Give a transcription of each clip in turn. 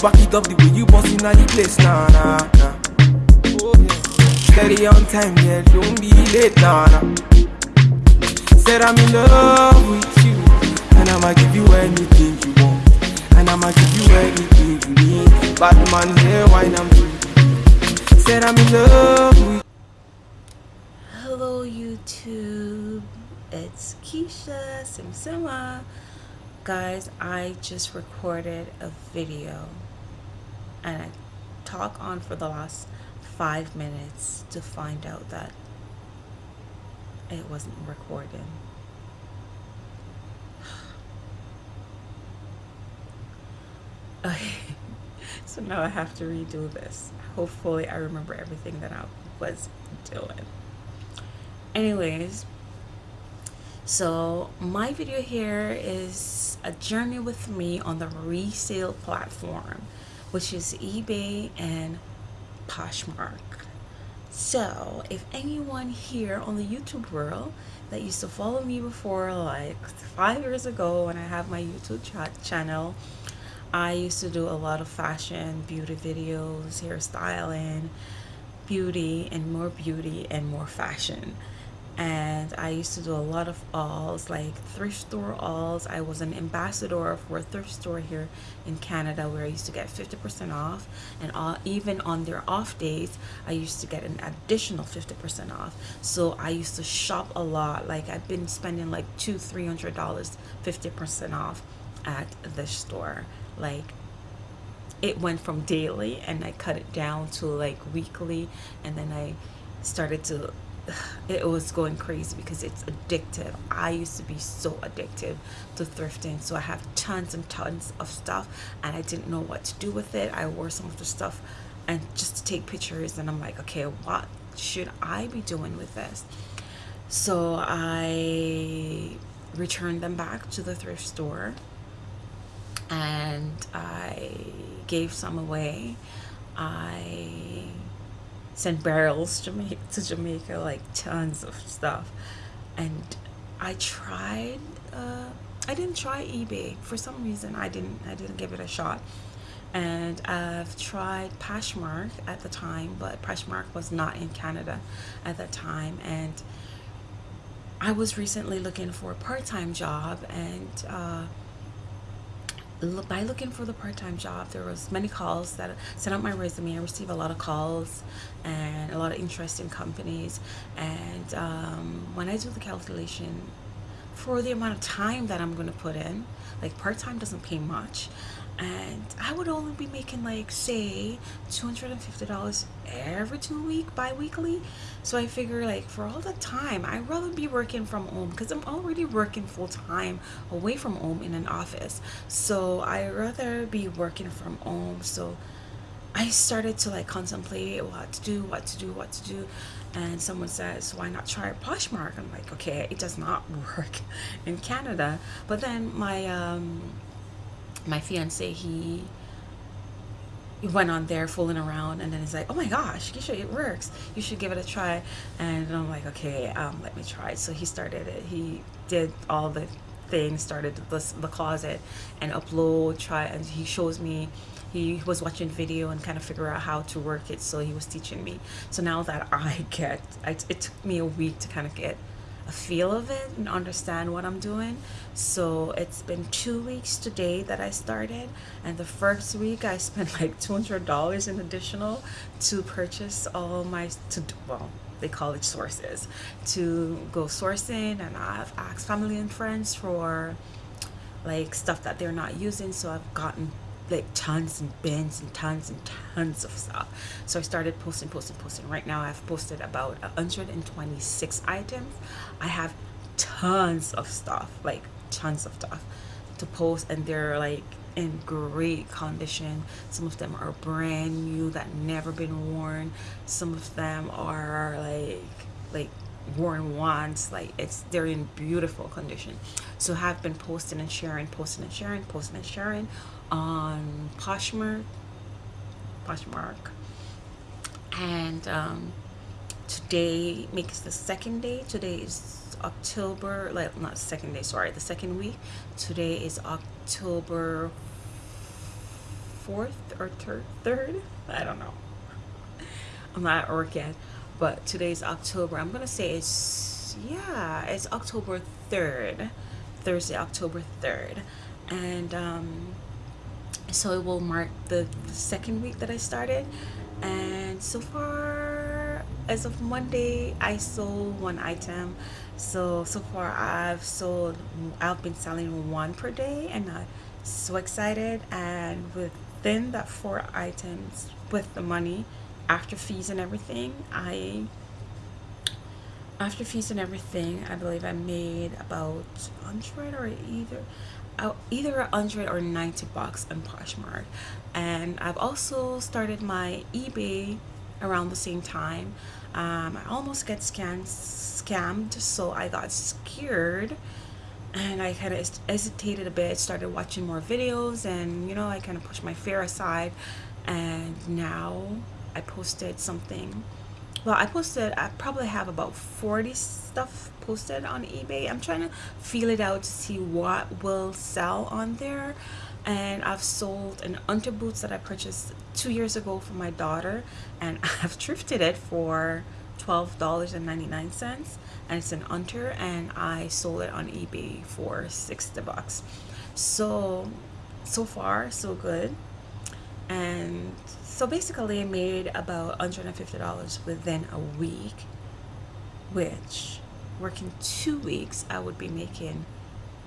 back it up the way you boss in the place, nah, nah, nah. Steady on time, yeah, don't be late, nah, nah. Said I'm in love with you, and I'ma give you anything you want, and I'ma give you anything you need. Bad man, wine I'm. Said I'm in love with Hello YouTube, it's Keisha Simsima. Guys, I just recorded a video and I talk on for the last five minutes to find out that it wasn't recording. Okay, so now I have to redo this. Hopefully I remember everything that I was doing. Anyways, so my video here is a journey with me on the resale platform, which is eBay and Poshmark. So if anyone here on the YouTube world that used to follow me before like five years ago when I have my YouTube ch channel, I used to do a lot of fashion, beauty videos, hairstyling, beauty and more beauty and more fashion and I used to do a lot of hauls like thrift store hauls. I was an ambassador for a thrift store here in Canada where I used to get 50% off. And all, even on their off days I used to get an additional 50% off. So I used to shop a lot. Like I've been spending like two three hundred dollars 50% off at the store. Like it went from daily and I cut it down to like weekly. And then I started to it was going crazy because it's addictive. I used to be so addictive to thrifting so i have tons and tons of stuff and i didn't know what to do with it. I wore some of the stuff and just to take pictures and i'm like okay what should i be doing with this? So i returned them back to the thrift store and i gave some away. I sent barrels to Jamaica, to Jamaica, like tons of stuff. And I tried, uh, I didn't try eBay. For some reason, I didn't, I didn't give it a shot. And I've tried Poshmark at the time, but Poshmark was not in Canada at that time. And I was recently looking for a part-time job and uh, by looking for the part-time job there was many calls that sent out my resume. I received a lot of calls and a lot of interest in companies. And um, when i do the calculation for the amount of time that i'm going to put in like part-time doesn't pay much and I would only be making like say $250 every two week bi-weekly. So I figure like for all the time I'd rather be working from home because I'm already working full-time away from home in an office. So I rather be working from home. So I started to like contemplate what to do what to do what to do. And someone says why not try Poshmark? I'm like okay it does not work in Canada. But then my um my fiance he went on there fooling around and then he's like oh my gosh it works. You should give it a try. And i'm like okay um, let me try. So he started it. He did all the things started the, the closet and upload try and he shows me he was watching video and kind of figure out how to work it so he was teaching me. So now that i get I, it took me a week to kind of get a feel of it and understand what I'm doing. So it's been two weeks today that I started and the first week I spent like $200 in additional to purchase all my, to well, they call it sources, to go sourcing and I've asked family and friends for like stuff that they're not using so I've gotten like tons and bins and tons and tons of stuff. So i started posting posting posting. Right now i've posted about 126 items. I have tons of stuff like tons of stuff to post and they're like in great condition. Some of them are brand new that never been worn. Some of them are like like worn once. Like it's they're in beautiful condition. So have been posting and sharing posting and sharing posting and sharing on Poshmark Poshmark. And um, today makes the second day. Today is October like not second day sorry the second week. Today is October fourth or third third? I don't know. I'm not at work yet but today's october. I'm gonna say it's yeah it's october 3rd thursday october 3rd and um so it will mark the, second week that i started. And so far as of monday i sold one item. So so far i've sold i've been selling one per day and i'm so excited. And within that four items with the money after fees and everything i after fees and everything i believe i made about 100 or either either 100 or 90 bucks on poshmark. And i've also started my ebay around the same time. Um, i almost get scammed scammed so i got scared. And i kind of hesitated a bit started watching more videos and you know i kind of pushed my fear aside. And now i posted something well i posted i probably have about 40 stuff posted on ebay. I'm trying to feel it out to see what will sell on there. And I've sold an under boots that I purchased two years ago for my daughter and I've thrifted it for $12.99 and it's an under and I sold it on eBay for 60 bucks. So so far so good. And so basically I made about $150 within a week which working two weeks I would be making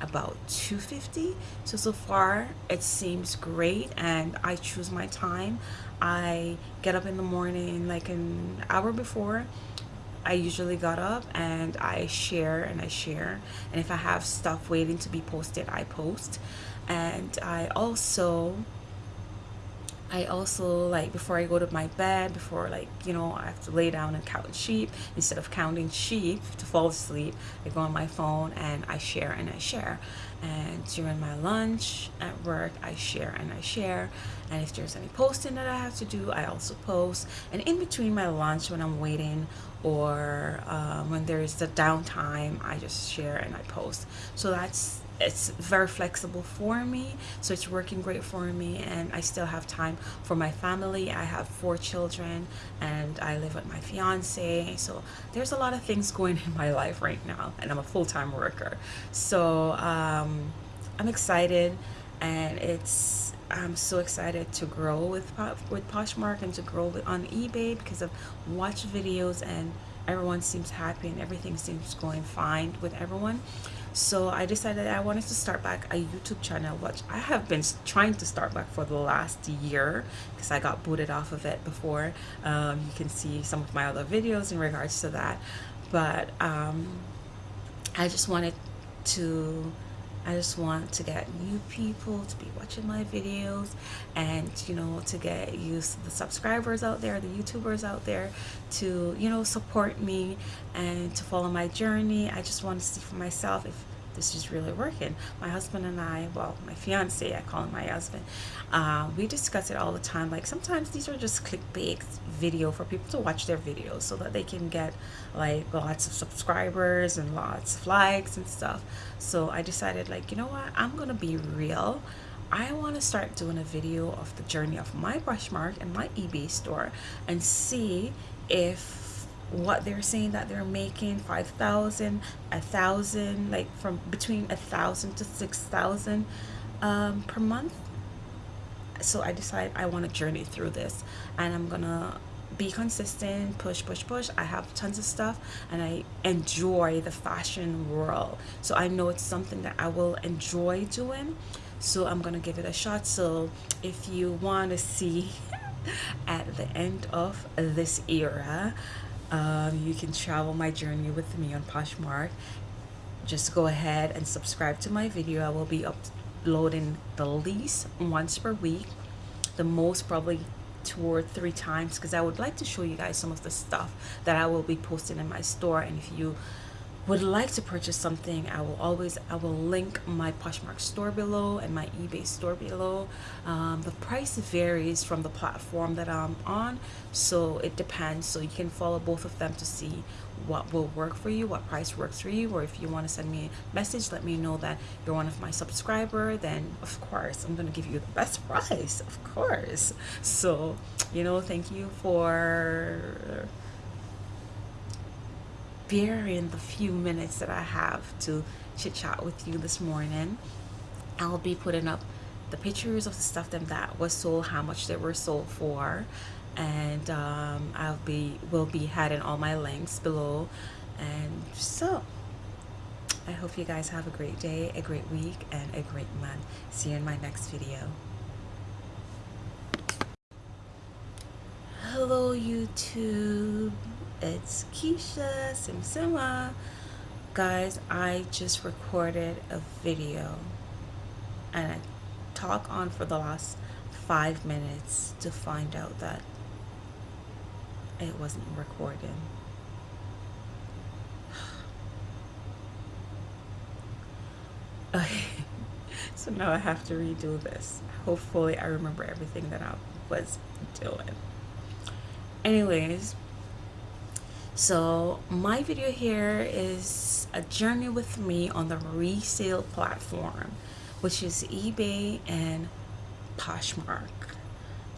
about 250 so so far it seems great and I choose my time. I get up in the morning like an hour before I usually got up and I share and I share. And if I have stuff waiting to be posted I post. And I also I also like before I go to my bed before like you know I have to lay down and count sheep instead of counting sheep to fall asleep I go on my phone and I share and I share and during my lunch at work I share and I share. And if there's any posting that I have to do I also post. And in between my lunch when I'm waiting or um, when there's the downtime I just share and I post. So that's it's very flexible for me. So it's working great for me and I still have time for my family. I have four children and I live with my fiance. So there's a lot of things going in my life right now and I'm a full-time worker. So um, I'm excited and it's I'm so excited to grow with with Poshmark and to grow on eBay because I've watched videos and everyone seems happy and everything seems going fine with everyone. So I decided I wanted to start back a YouTube channel which I have been trying to start back for the last year because I got booted off of it before. Um, you can see some of my other videos in regards to that. But um, I just wanted to I just want to get new people to be watching my videos and you know to get used the subscribers out there the youtubers out there to you know support me and to follow my journey. I just want to see for myself if this is really working. My husband and I well my fiance I call him my husband uh, we discuss it all the time. Like sometimes these are just clickbait video for people to watch their videos so that they can get like lots of subscribers and lots of likes and stuff. So I decided like you know what? I'm gonna be real. I want to start doing a video of the journey of my Poshmark and my eBay store and see if what they're saying that they're making 5,000 a thousand like from between a thousand to six thousand um, per month. So I decided I want to journey through this and I'm gonna be consistent push push push. I have tons of stuff and I enjoy the fashion world. So I know it's something that I will enjoy doing. So I'm gonna give it a shot. So if you want to see at the end of this era um, you can travel my journey with me on Poshmark. Just go ahead and subscribe to my video. I will be uploading the least once per week the most probably two or three times because I would like to show you guys some of the stuff that I will be posting in my store. And if you would like to purchase something i will always i will link my poshmark store below and my ebay store below. Um, the price varies from the platform that i'm on so it depends. So you can follow both of them to see what will work for you what price works for you or if you want to send me a message let me know that you're one of my subscriber then of course i'm going to give you the best price of course. So you know thank you for bearing the few minutes that I have to chit chat with you this morning. I'll be putting up the pictures of the stuff that, that was sold, how much they were sold for, and um, I'll be will be adding all my links below. And so, I hope you guys have a great day, a great week, and a great month. See you in my next video. Hello, YouTube it's Keisha Simsima. Guys, I just recorded a video and I talk on for the last five minutes to find out that it wasn't recording. Okay, so now I have to redo this. Hopefully, I remember everything that I was doing. Anyways, so my video here is a journey with me on the resale platform, which is eBay and Poshmark.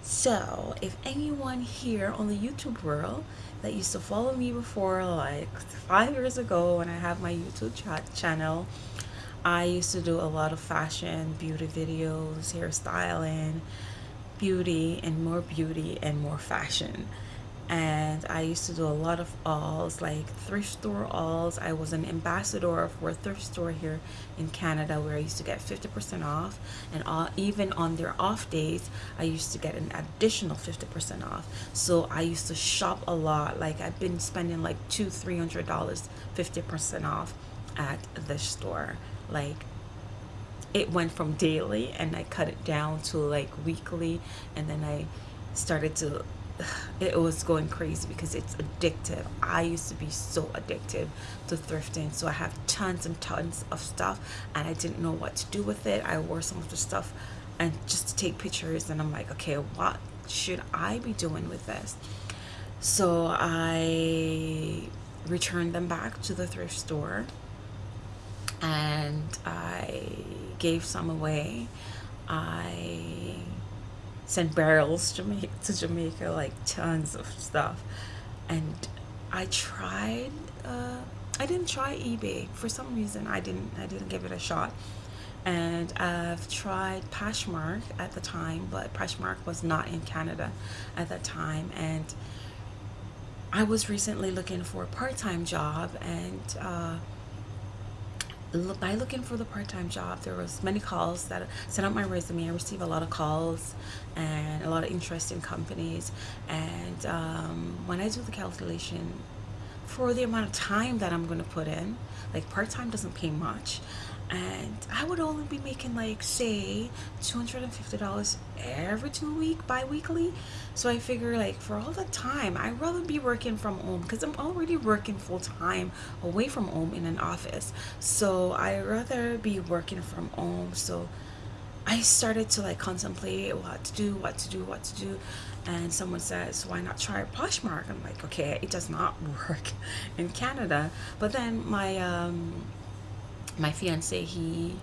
So if anyone here on the YouTube world that used to follow me before like five years ago when I have my YouTube ch channel, I used to do a lot of fashion, beauty videos, hairstyling, beauty and more beauty and more fashion and I used to do a lot of hauls like thrift store hauls. I was an ambassador for a thrift store here in Canada where I used to get 50% off. And all, even on their off days I used to get an additional 50% off. So I used to shop a lot. Like I've been spending like two three hundred dollars 50% off at the store. Like it went from daily and I cut it down to like weekly. And then I started to it was going crazy because it's addictive. I used to be so addictive to thrifting so i have tons and tons of stuff and i didn't know what to do with it. I wore some of the stuff and just to take pictures and i'm like okay what should i be doing with this? So i returned them back to the thrift store and i gave some away. I sent barrels to Jamaica, to Jamaica, like tons of stuff. And I tried, uh, I didn't try eBay for some reason. I didn't, I didn't give it a shot. And I've tried Poshmark at the time, but Poshmark was not in Canada at that time. And I was recently looking for a part-time job and uh, by looking for the part-time job there was many calls that sent out my resume. I received a lot of calls and a lot of interest in companies. And um, when i do the calculation for the amount of time that i'm going to put in like part-time doesn't pay much and I would only be making like say $250 every two week bi-weekly. So I figure like for all the time I'd rather be working from home because I'm already working full-time away from home in an office. So I rather be working from home. So I started to like contemplate what to do what to do what to do. And someone says why not try Poshmark? I'm like okay it does not work in Canada. But then my um my fiance he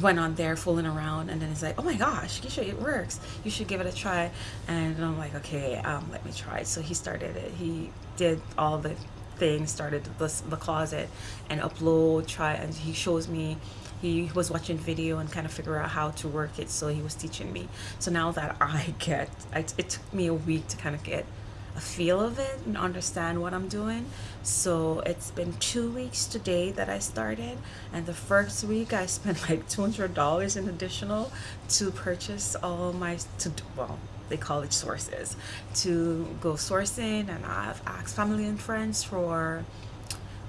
went on there fooling around and then he's like oh my gosh should it works. You should give it a try. And i'm like okay um let me try. So he started it. He did all the things started the, the closet and upload try and he shows me he was watching video and kind of figure out how to work it so he was teaching me. So now that i get I, it took me a week to kind of get a feel of it and understand what I'm doing. So it's been two weeks today that I started and the first week I spent like $200 in additional to purchase all my, to well, they call it sources, to go sourcing and I've asked family and friends for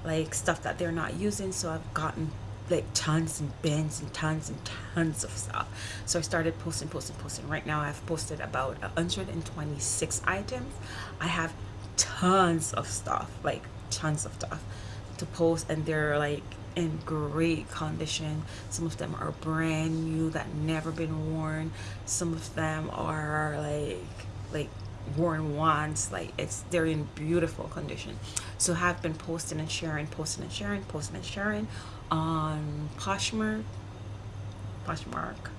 like stuff that they're not using so I've gotten like tons and bins and tons and tons of stuff. So i started posting posting posting. Right now i've posted about 126 items. I have tons of stuff like tons of stuff to post and they're like in great condition. Some of them are brand new that never been worn. Some of them are like like worn once like it's they're in beautiful condition. So have been posting and sharing posting and sharing posting and sharing on poshmark. Poshmark.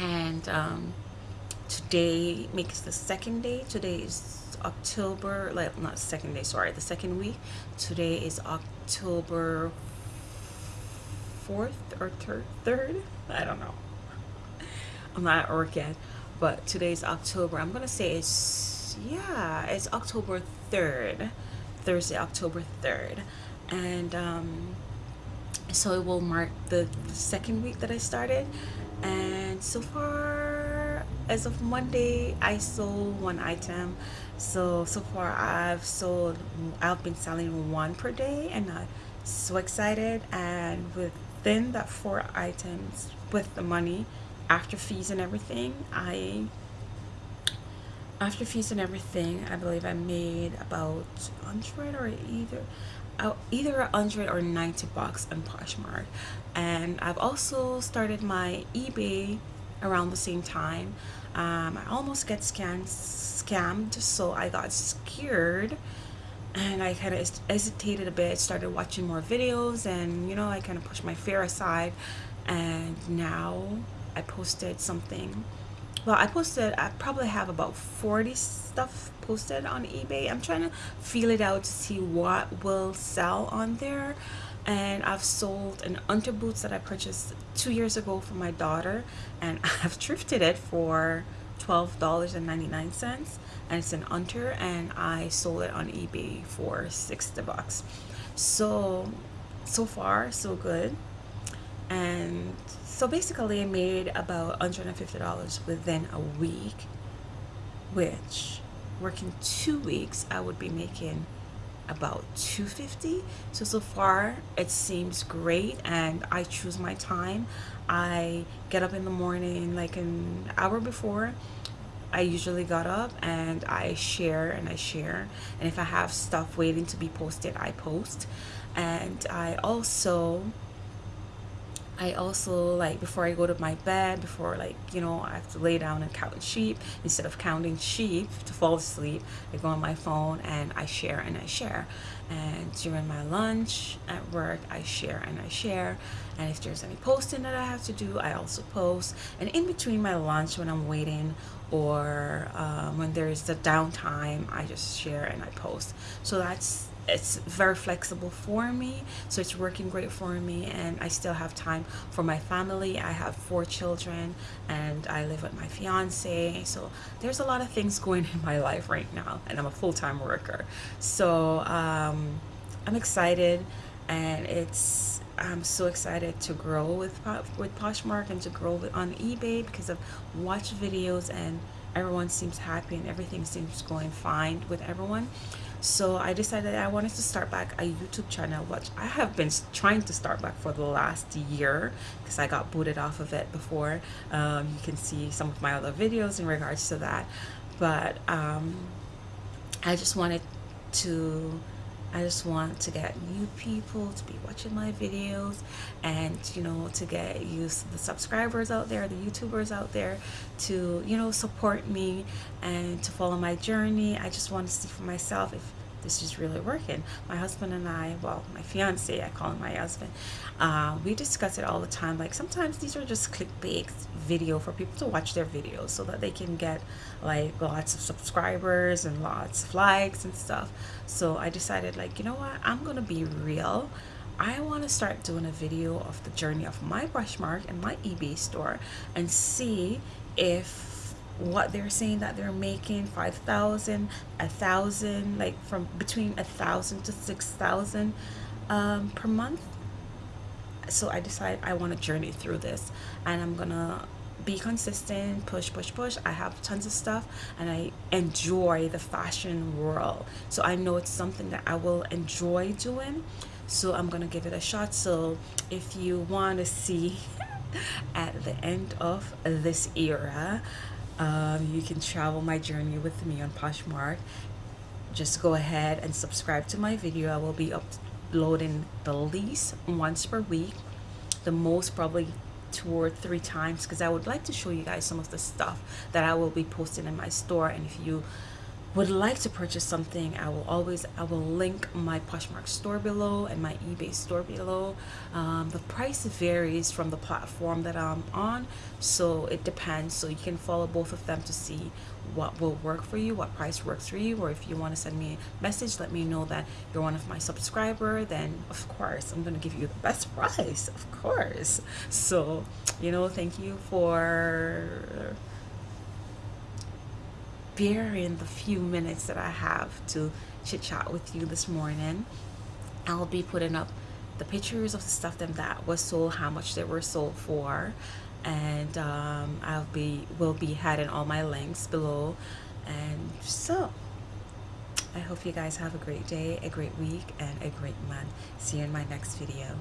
And um today makes the second day. Today is october like not second day sorry the second week. Today is october 4th or third third? I don't know. I'm not at work yet but today's october. I'm gonna say it's yeah it's october 3rd thursday october 3rd and um so it will mark the, second week that i started. And so far as of monday i sold one item. So so far i've sold i've been selling one per day and i'm so excited. And within that four items with the money after fees and everything i after fees and everything i believe i made about 100 or either uh, either 100 or 90 bucks on poshmark. And i've also started my ebay around the same time. Um, i almost get scanned scammed so i got scared and i kind of hesitated a bit started watching more videos and you know i kind of pushed my fear aside. And now I posted something well I posted I probably have about 40 stuff posted on eBay. I'm trying to feel it out to see what will sell on there. And I've sold an under boots that I purchased two years ago for my daughter and I've thrifted it for $12.99 and it's an under and I sold it on eBay for 60 bucks. So so far so good. And so basically I made about $150 within a week which working two weeks I would be making about 250 so so far it seems great and I choose my time. I get up in the morning like an hour before I usually got up and I share and I share. And if I have stuff waiting to be posted I post. And I also I also like before I go to my bed before like you know I have to lay down and count sheep instead of counting sheep to fall asleep I go on my phone and I share and I share. And during my lunch at work I share and I share. And if there's any posting that I have to do I also post. And in between my lunch when I'm waiting or um, when there's the downtime I just share and I post. So that's it's very flexible for me so it's working great for me and I still have time for my family. I have four children and I live with my fiance so there's a lot of things going in my life right now and I'm a full-time worker. So um, I'm excited and it's I'm so excited to grow with with Poshmark and to grow with, on eBay because I've watched videos and everyone seems happy and everything seems going fine with everyone so I decided I wanted to start back a YouTube channel which I have been trying to start back for the last year because I got booted off of it before. Um, you can see some of my other videos in regards to that. But um, I just wanted to I just want to get new people to be watching my videos and you know to get used to the subscribers out there the youtubers out there to you know support me and to follow my journey. I just want to see for myself if this is really working. My husband and I well my fiance I call him my husband uh, we discuss it all the time. Like sometimes these are just clickbait video for people to watch their videos so that they can get like lots of subscribers and lots of likes and stuff. So I decided like you know what? I'm gonna be real. I want to start doing a video of the journey of my Poshmark and my eBay store and see if what they're saying that they're making 5,000 a thousand like from between a thousand to six thousand um, per month. So I decided I want to journey through this and I'm gonna be consistent push push push. I have tons of stuff and I enjoy the fashion world. So I know it's something that I will enjoy doing. So I'm gonna give it a shot. So if you want to see at the end of this era um, you can travel my journey with me on Poshmark. Just go ahead and subscribe to my video. I will be uploading the least once per week the most probably two or three times because I would like to show you guys some of the stuff that I will be posting in my store. And if you would like to purchase something i will always i will link my poshmark store below and my ebay store below. Um, the price varies from the platform that i'm on so it depends. So you can follow both of them to see what will work for you what price works for you or if you want to send me a message let me know that you're one of my subscriber then of course i'm to give you the best price of course. So you know thank you for bearing the few minutes that I have to chit chat with you this morning. I'll be putting up the pictures of the stuff that, that was sold, how much they were sold for, and um, I'll be will be adding all my links below. And so, I hope you guys have a great day, a great week, and a great month. See you in my next video.